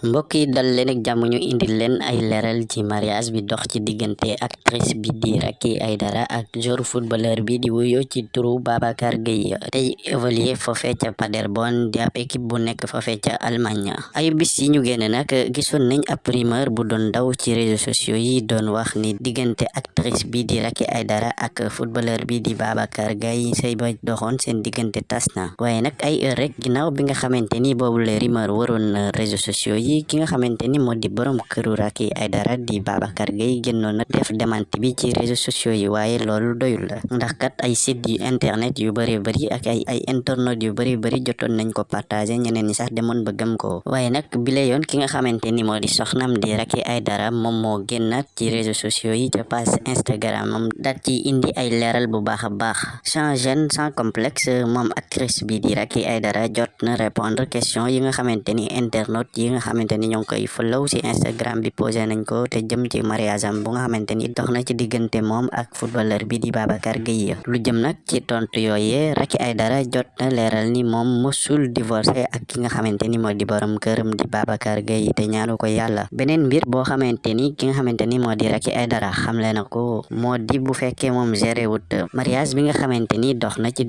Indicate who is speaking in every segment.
Speaker 1: mbokk yi dal leen ak jàmm ñu indil leen ay leral ci mariage bi dox ci diggante actrice bi di Racky Aïdara ak joueur footballeur bi di wuyo ci turu Babacar Gueye. Tey évoluer foofee ca Paderborn di ab équipe bu nekk foofee ca Allemagne. Ay bis yi ñu génne nag gisoon nañ ab rumeur bu doon daw ci réseaux sociaux yi doon wax ni diggante actrice bi di Racky Aïdara ak footballeur bi di Babacar Gueye say ba doxoon seen diggante tas na. Waaye nag ay heure rek ginnaaw bi nga xamante ni boobu le rumeur waroon réseaux sociaux yi ki nga xamante ni moo di borom këru Racky Aïdara di Babacar Gueye génnoon na def démenti bi ci réseaux sociaux yi waaye loolu doyul la ndax kat ay site yu internet yu bëri bëri ak ay ay internet yu bëri bëri jotoon nañ ko partagé ñeneen ñi sax demoon ba gëm ko. Waaye nag bile yoon ki nga xamante ni moo di soxnam di Racky Aïdara moom moo génnaat ci réseaux sociaux yi ca page Instagram am daat ci indi ay leeral bu baax a baax sans gêne sans complexe moom actrice bi di Racky Aïdara jot na répondre question yi nga xamante ni internet yi nga xamante ni ñoo ngi follow ci Instagram bi posé nañ ko te jëm ci mariage am bu nga xamante ni dox na ci moom ak footballeur bi di Babacar Gueye lu jëm nag ci tontu yooyee Racky Aïdara jot na leeral ni moom musul divorcé ak ki nga ni di borom këram di Babacar Gueye te ñaanu ko yàlla beneen mbir boo xamante ni ki nga ni di Racky Aïdara xamle na ko di bu fekkee moom géré wut mariage bi nga xamante ni dox na ci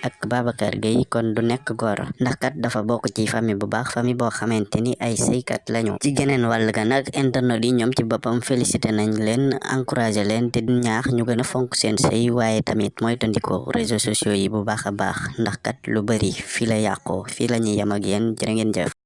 Speaker 1: ak Babacar Gueye kon du nekk góor ndax kat dafa bokk ci famille bu baax famille boo xamante ni ay sëykat lañu ci geneen wàll ga nag internet yi ñoom ci boppam félicité nañ leen encouragé leen te ñaax ñu gën a fonk seen sëy waaye tamit mooy tandiko réseaux sociaux yi bu baax a baax ndax kat lu bari la yàqoo la ñuy ak yéen jërë ngeen jëf